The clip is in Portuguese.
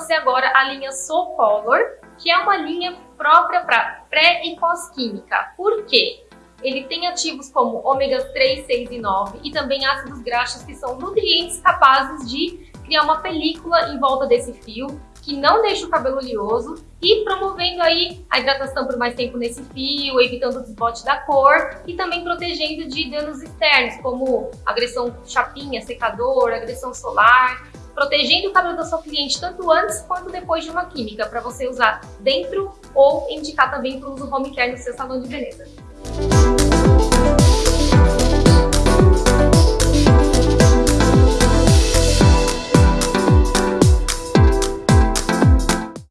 você agora a linha Soul Color, que é uma linha própria para pré e pós-química. Por quê? Ele tem ativos como ômegas 3, 6 e 9 e também ácidos graxos que são nutrientes capazes de criar uma película em volta desse fio que não deixa o cabelo oleoso e promovendo aí a hidratação por mais tempo nesse fio, evitando o desbote da cor e também protegendo de danos externos, como agressão chapinha, secador, agressão solar, protegendo o cabelo da sua cliente tanto antes quanto depois de uma química, para você usar dentro ou indicar também para o uso home care no seu salão de beleza.